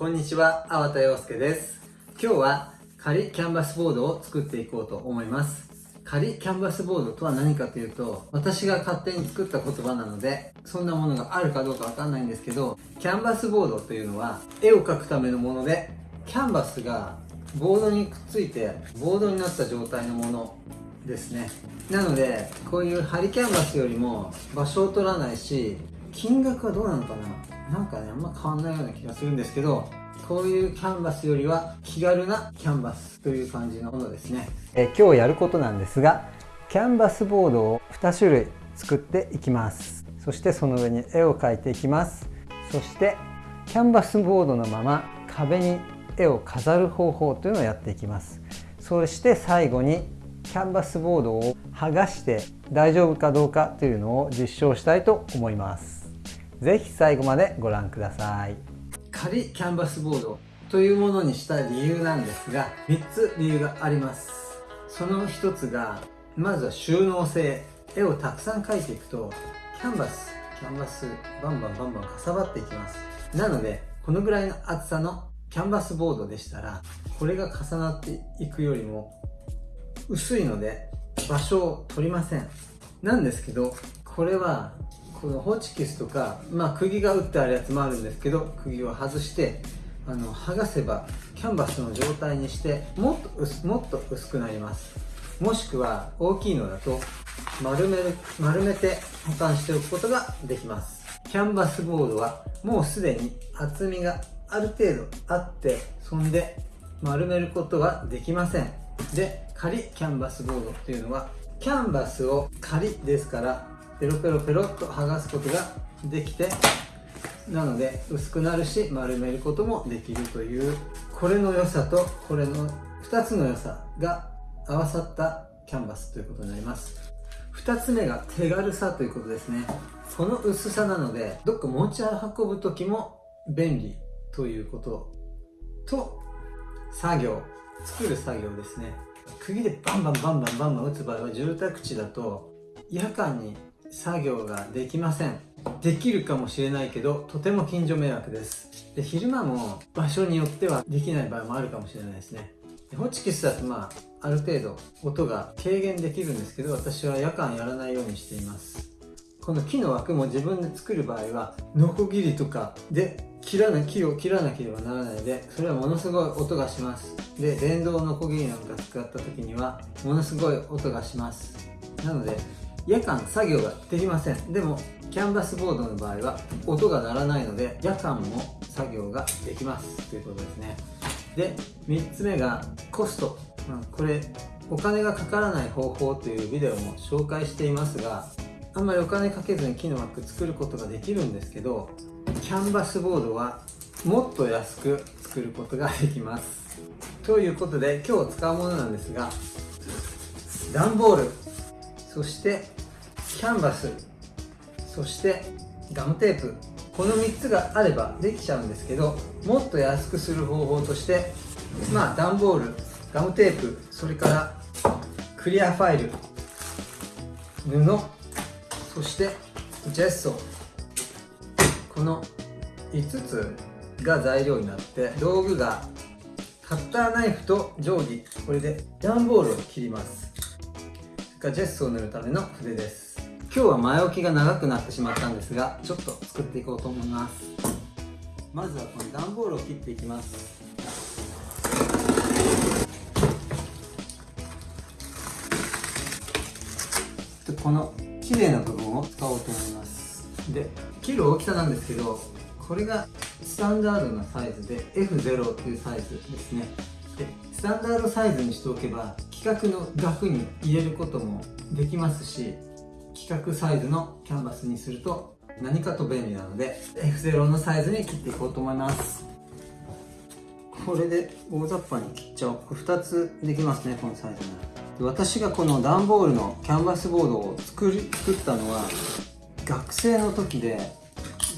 こんにちは、粟田洋介です。今日は仮キャンバスボードを作っていこうと思います。仮キャンバスボードとは何かというと、私が勝手に作った言葉なので、そんなものがあるかどうかわかんないんですけど、キャンバスボードというのは、絵を描くためのもので、キャンバスがボードにくっついて、ボードになった状態のものですね。なので、こういうハリキャンバスよりも場所を取らないし、金額はどうなのかななんかね、あんま変わんないような気がするんですけど、こういうキャンバスよりは気軽なキャンバスという感じのものですね。え今日やることなんですが、キャンバスボードを2種類作っていきます。そしてその上に絵を描いていきます。そしてキャンバスボードのまま壁に絵を飾る方法というのをやっていきます。そして最後にキャンバスボードを剥がして大丈夫かどうかというのを実証したいと思います。ぜひ最後までご覧ください。仮キャンバスボードというものにした理由なんですが、3つ理由があります。その1つが、まずは収納性。絵をたくさん描いていくと、キャンバス、キャンバス、バンバンバンバンかさばっていきます。なので、このぐらいの厚さのキャンバスボードでしたら、これが重なっていくよりも薄いので場所を取りませんなんですけどこれはこのホチキスとかまあ釘が打ってあるやつもあるんですけど釘を外してあの剥がせばキャンバスの状態にしてもっと薄もっと薄くなります。もしくは大きいのだと丸める丸めて保管しておくことができます。キャンバスボードはもうすでに厚みがある程度あってそんで丸めることはできません。で仮キャンバスボードっていうのはキャンバスを仮ですからペロペロペロっと剥がすことができてなので薄くなるし丸めることもできるというこれの良さとこれの2つの良さが合わさったキャンバスということになります。2つ目が手軽さということですね。この薄さなのでどっか持ち運ぶ時も便利ということと作業作る作業ですね。釘でバンバンバンバンバンバン打つ場合は住宅地だと夜間に作業ができません。できるかもしれないけどとても近所迷惑です。で昼間も場所によってはできない場合もあるかもしれないですね。でホチキスだとまあある程度音が軽減できるんですけど私は夜間やらないようにしています。この木の枠も自分で作る場合はノコギリとかで切らな木を切らなければならないのでそれはものすごい音がします。で電動のこぎりなんか使った時にはものすごい音がします。なので夜間作業ができません。でもキャンバスボードの場合は音が鳴らないので夜間も作業ができます。ということですね。で3つ目がコスト、まあ、これお金がかからない方法というビデオも紹介していますがあんまりお金かけずに木の枠作ることができるんですけどキャンバスボードはもっと安く作ることができます。ということで今日使うものなんですが段ボール。そしてキャンバスそしてガムテープ。この3つがあればできちゃうんですけどもっと安くする方法としてまあ段ボールガムテープそれからクリアファイル布そしてジェッソ。この5つが材料になって道具がカッターナイフと定規これで段ボールを切ります。それからジェスを塗るための筆です。今日は前置きが長くなってしまったんですがちょっと作っていこうと思います。まずはこの段ボールを切っていきます。この綺麗な部分を使おうと思います。で切る大きさなんですけどこれがスタンダードなサイズで F0 っていうサイズですね。でスタンダードサイズにしておけば規格の額に入れることもできますし規格サイズのキャンバスにすると何かと便利なので F0 のサイズに切っていこうと思います。これで大雑把に切っちゃおう。これ2つできますねこのサイズなら。私がこの段ボールのキャンバスボードを作り作ったのは学生の時で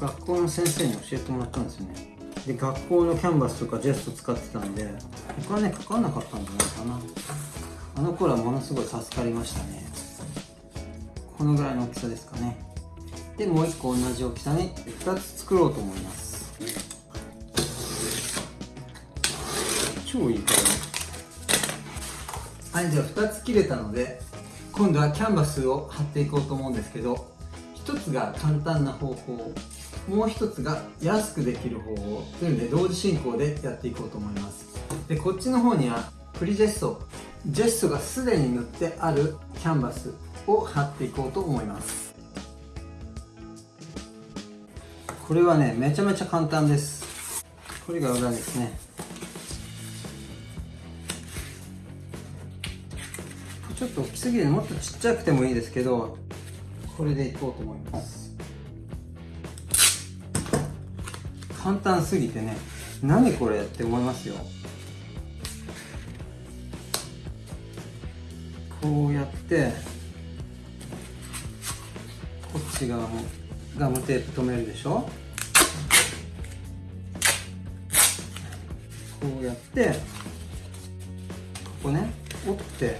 学校の先生に教えてもらったんですよね。で学校のキャンバスとかジェスト使ってたんでお金かかんなかったんじゃないかな。あの頃はものすごい助かりましたね。このぐらいの大きさですかね。でもう1個同じ大きさに2つ作ろうと思います。超いいから。はいじゃあ2つ切れたので今度はキャンバスを貼っていこうと思うんですけど1つが簡単な方法もう1つが安くできる方法というので同時進行でやっていこうと思います。でこっちの方にはプリジェストジェストがすでに塗ってあるキャンバスを貼っていこうと思います。これはねめちゃめちゃ簡単です。これが裏ですね。ちょっと大きすぎるもっとちっちゃくてもいいですけどこれでいこうと思います。簡単すぎてね何これって思いますよ。こうやってこっち側もガムテープ留めるでしょ？こうやってここね折ってかっ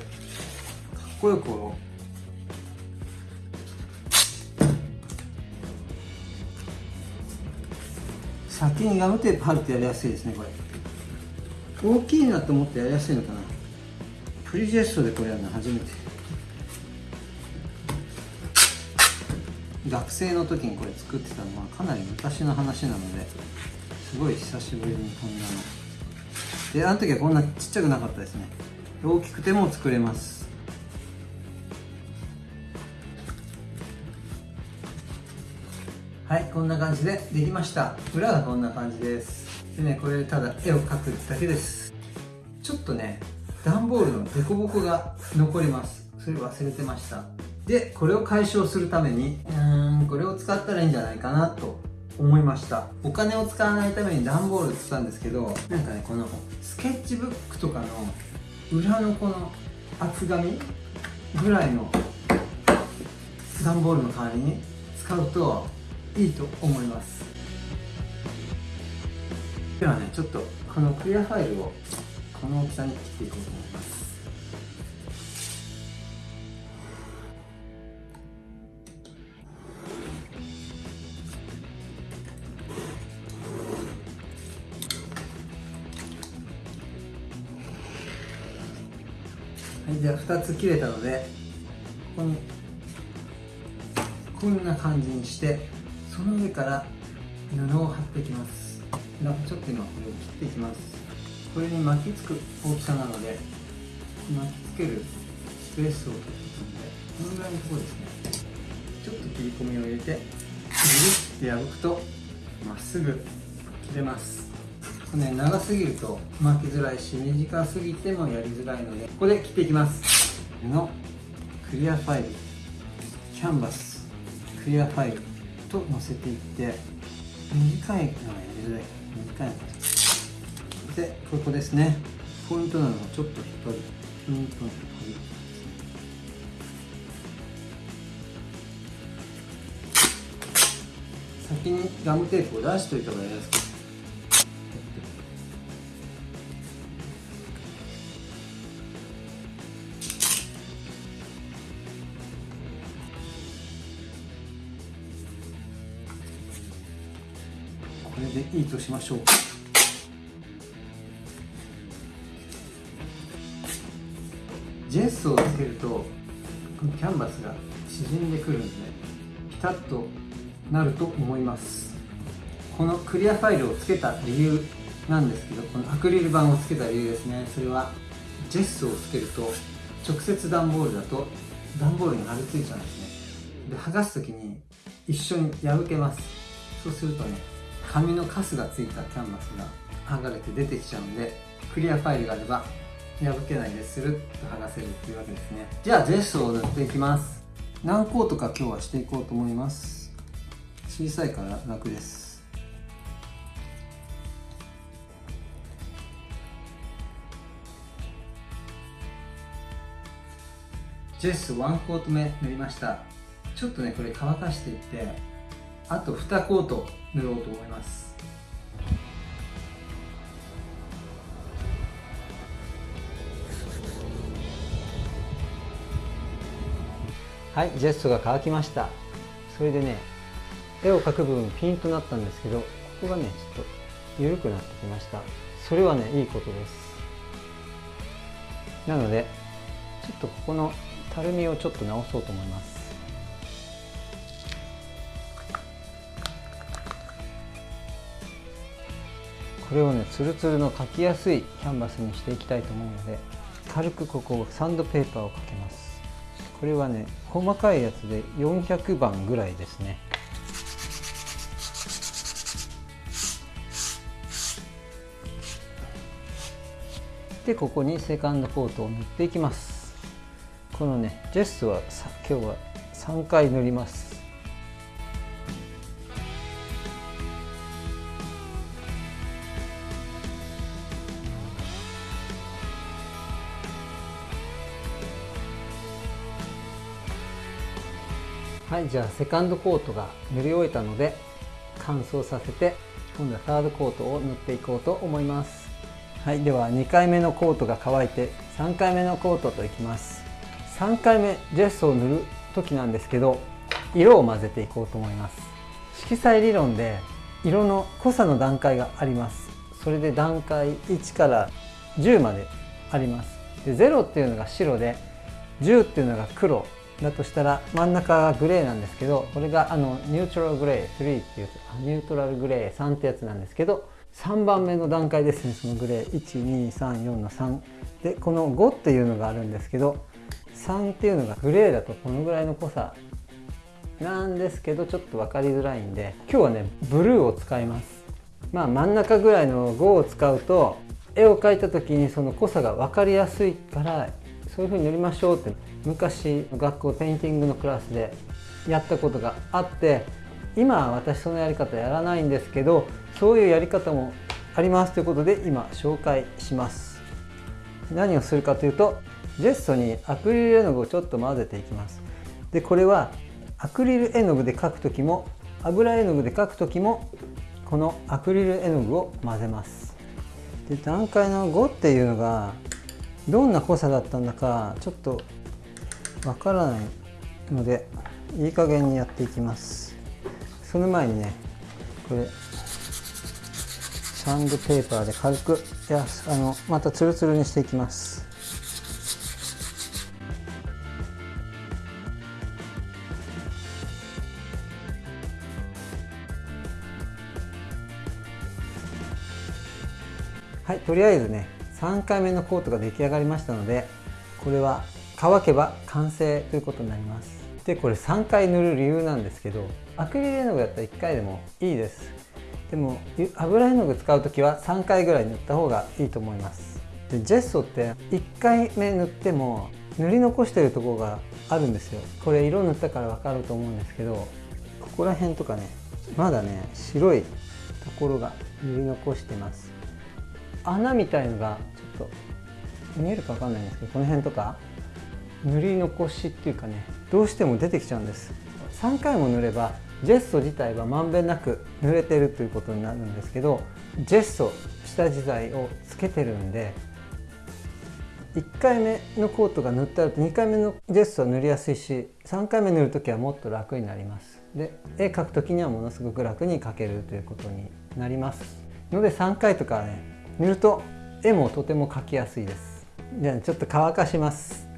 こよく折ろう。先にガムテープ貼るとやりやすいですねこれ。大きいなと思ってやりやすいのかな？プリジェストでこれやるの初めて。学生の時にこれ作ってたのはかなり昔の話なのですごい久しぶりにこんなの。であの時はこんなちっちゃくなかったですね。大きくても作れます。はいこんな感じでできました。裏がこんな感じです。でねこれただ絵を描くだけです。ちょっとね段ボールの凸凹が残ります。それ忘れてました。でこれを解消するためにうーんこれを使ったらいいんじゃないかなと思いました。お金を使わないために段ボール使ったんですけどなんかねこのスケッチブックとかの裏のこの厚紙ぐらいの段ボールの代わりに使うといいと思います。ではねちょっとこのクリアファイルをこの大きさに切っていこうと思いますはいじゃあ2つ切れたのでここにこんな感じにしてその上から布を貼っていきます。ちょっと今これを切っていきます。これに巻きつく大きさなので巻きつけるスペースを取っていくのでこのぐらいのところですね。ちょっと切り込みを入れてぐるって破くとまっすぐ切れます。これね長すぎると巻きづらいし短すぎてもやりづらいのでここで切っていきます。のクリアファイル。キャンバス。クリアファイルと載せていって短いのはやりづらい。短いのでここですね。ポイントなのはちょっと引っ張る。ポイントの引っ張る。先にガムテープを出しといた方がやりやすくこれでいいとしましょう。ジェスをつけるとこのキャンバスが縮んでくるんでピタッとなると思います。このクリアファイルをつけた理由なんですけどこのアクリル板をつけた理由ですね。それはジェスをつけると直接段ボールだと段ボールに貼り付いちゃうんですね。で剥がす時に一緒に破けます。そうするとね紙のカスがついたキャンバスが剥がれて出てきちゃうんでクリアファイルがあれば破けないでするっと剥がせるっていうわけですね。じゃあジェスを塗っていきます。何コートか今日はしていこうと思います。小さいから楽です。ジェス1コート目塗りました。ちょっとねこれ乾かしていってあと2コート塗ろうと思います。はいジェストが乾きました。それでね絵を描く部分ピンとなったんですけどここがねちょっと緩くなってきました。それはねいいことです。なのでちょっとここのたるみをちょっと直そうと思います。これをねツルツルの描きやすいキャンバスにしていきたいと思うので軽くここをサンドペーパーをかけます。これはね細かいやつで400番ぐらいですね。でここにセカンドコートを塗っていきます。このねジェスは今日は3回塗ります。はいじゃあセカンドコートが塗り終えたので乾燥させて今度はサードコートを塗っていこうと思います。はいでは2回目のコートが乾いて3回目のコートといきます。3回目ジェスを塗る時なんですけど色を混ぜていこうと思います。色彩理論で色の濃さの段階があります。それで段階1から10まであります。で0っていうのが白で10っていうのが黒。だとしたら真ん中がグレーなんですけどこれがあのニュートラルグレー3っていうニュートラルグレー3ってやつなんですけど3番目の段階ですね。そのグレー。1234の3でこの5っていうのがあるんですけど3っていうのがグレーだとこのぐらいの濃さなんですけどちょっと分かりづらいんで今日はねブルーを使います。まあ真ん中ぐらいの5を使うと絵を描いた時にその濃さが分かりやすいからそういう風に塗りましょうって昔学校ペインティングのクラスでやったことがあって今私そのやり方やらないんですけどそういうやり方もありますということで今紹介します。何をするかというとジェッソにアクリル絵の具をちょっと混ぜていきます。でこれはアクリル絵の具で描く時も油絵の具で描く時もこのアクリル絵の具を混ぜます。で段階の5っていうのがどんな濃さだったんだかちょっとわからないのでいい加減にやっていきます。その前にねこれサンドペーパーで軽くいやあのまたツルツルにしていきます。はいとりあえずね3回目のコートが出来上がりましたのでこれは乾けば完成ということになります。でこれ3回塗る理由なんですけどアクリル絵の具だったら1回でもいいです。でも油絵の具使う時は3回ぐらい塗った方がいいと思います。でジェストって1回目塗っても塗り残してるとこがあるんですよ。これ色塗ったから分かると思うんですけどここら辺とかねまだね白いところが塗り残してます。穴みたいのがちょっと見えるか分かんないんですけどこの辺とか塗り残しっていうかねどうしても出てきちゃうんです。3回も塗ればジェスト自体はまんべんなく塗れてるということになるんですけどジェスト下地剤をつけてるんで1回目のコートが塗ってあると2回目のジェストは塗りやすいし3回目塗る時はもっと楽になります。で絵描く時にはものすごく楽に描けるということになります。ので3回とかね塗ると絵もとても描きやすいです。じゃあちょっと乾かします。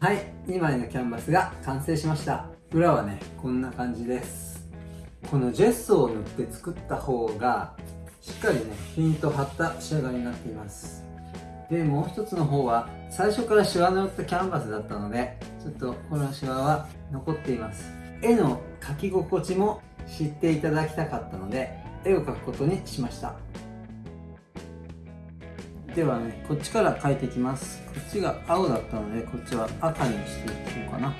はい2枚のキャンバスが完成しました。裏はねこんな感じです。このジェスを塗って作った方がしっかりねピンと張った仕上がりになっています。でもう一つの方は最初からシワの寄ったキャンバスだったのでちょっとこのシワは残っています。絵の描き心地も知っていただきたかったので絵を描くことにしました。ではねこっちから描いていきます。こっちが青だったのでこっちは赤にしていこうかな。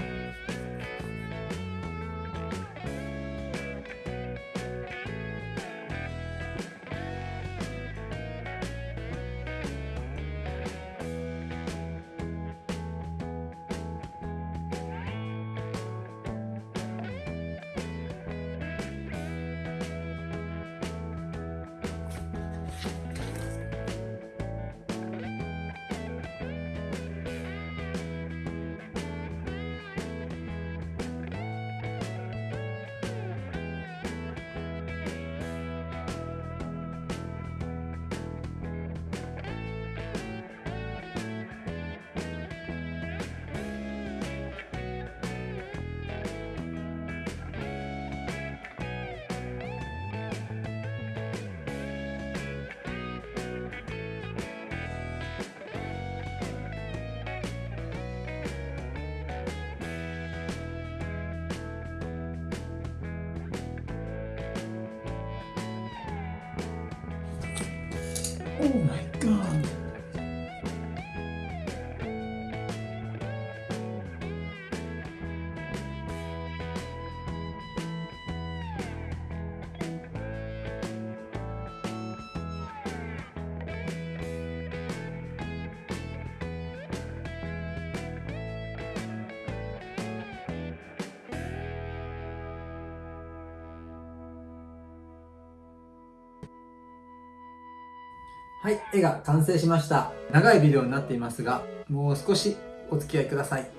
はい、絵が完成しました。長いビデオになっていますが、もう少しお付き合いください。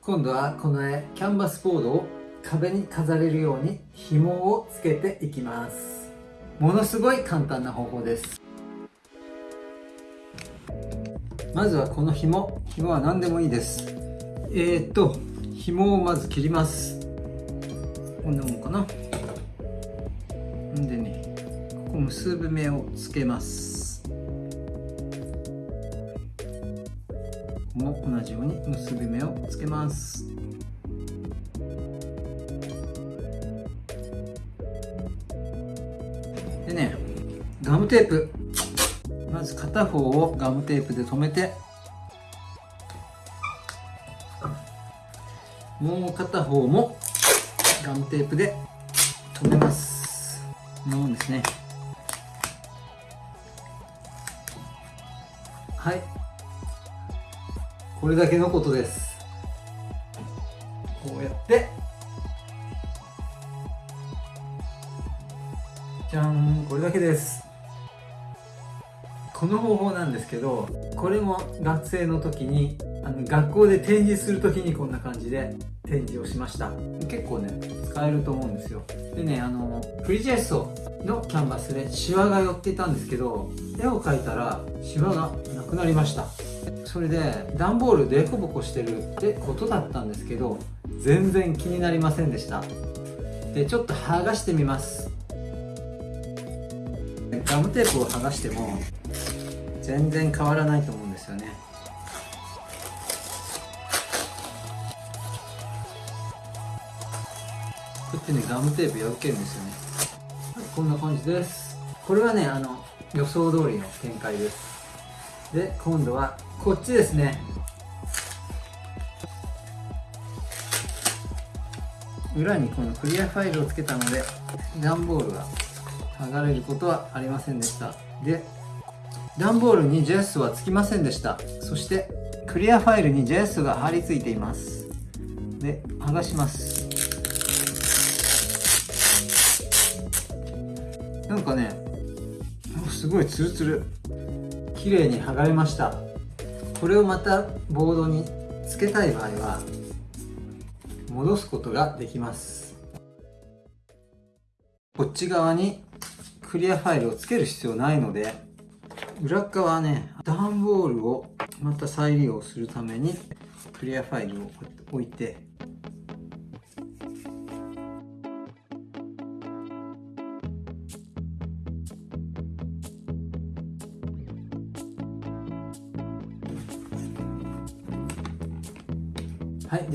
今度はこの絵、キャンバスボードを壁に飾れるように紐をつけていきます。ものすごい簡単な方法です。まずはこの紐、紐は何でもいいです。えー、っと、紐をまず切ります。こんなもんかな。んでね、ここ結ぶ目をつけます。も同じように結び目をつけます。でねガムテープ。まず片方をガムテープで留めて。もう片方もガムテープで留めます。こんなもんですね。はい。これだけのことです。こうやって。じゃん。これだけです。この方法なんですけどこれも学生の時にあの学校で展示する時にこんな感じで展示をしました。結構ね使えると思うんですよ。でねあのフリジェストのキャンバスでシワが寄っていたんですけど絵を描いたらシワがなくなりました。それで段ボールでこぼこしてるってことだったんですけど全然気になりませんでした。でちょっと剥がしてみます。ガムテープを剥がしても全然変わらないと思うんですよね。こうやってねガムテープ破けるんですよね、はい、こんな感じです。これはねあの予想通りの展開です。で今度はこっちですね。裏にこのクリアファイルをつけたので段ボールが剥がれることはありませんでした。で段ボールに JS はつきませんでした。そしてクリアファイルに JS が貼り付いています。で剥がします。なんかねすごいツルツル。綺麗に剥がれました。これをまたボードにつけたい場合は戻すことができます。こっち側にクリアファイルをつける必要ないので裏側はね段ボールをまた再利用するためにクリアファイルを置いて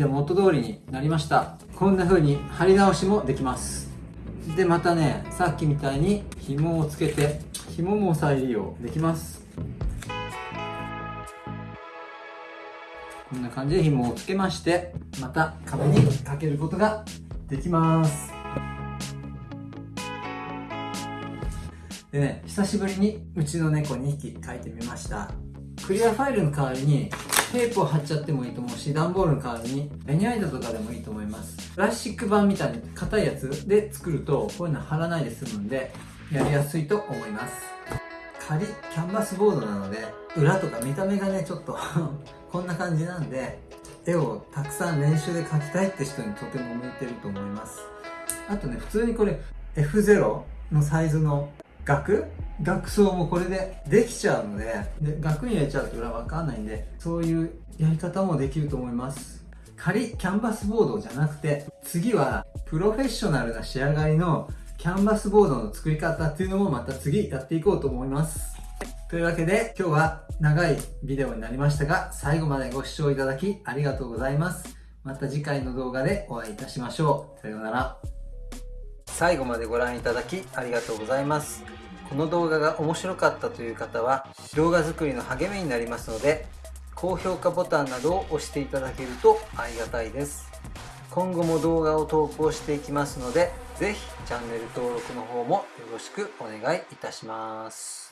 で元通りになりました。こんな風に貼り直しもできます。でまたねさっきみたいに紐をつけて紐も再利用できます。こんな感じで紐をつけましてまた壁にかけることができます。でね久しぶりにうちの猫2匹描いてみました。クリアファイルの代わりにテープを貼っちゃってもいいと思うし段ボールの代わりにベニヤ板とかでもいいと思います。プラスチック板みたいに硬いやつで作るとこういうの貼らないで済むんでやりやすいと思います。仮キャンバスボードなので裏とか見た目がねちょっと こんな感じなんで絵をたくさん練習で描きたいって人にとても向いてると思います。あとね普通にこれ F0 のサイズの額？額装もこれでできちゃうのでで額に入れちゃうと裏わかんないんでそういうやり方もできると思います。仮キャンバスボードじゃなくて次はプロフェッショナルな仕上がりのキャンバスボードの作り方っていうのもまた次やっていこうと思います。というわけで今日は長いビデオになりましたが最後までご視聴いただきありがとうございます。また次回の動画でお会いいたしましょう。さようなら。最後までご覧いただきありがとうございます。この動画が面白かったという方は動画作りの励みになりますので高評価ボタンなどを押していただけるとありがたいです。今後も動画を投稿していきますので是非チャンネル登録の方もよろしくお願いいたします。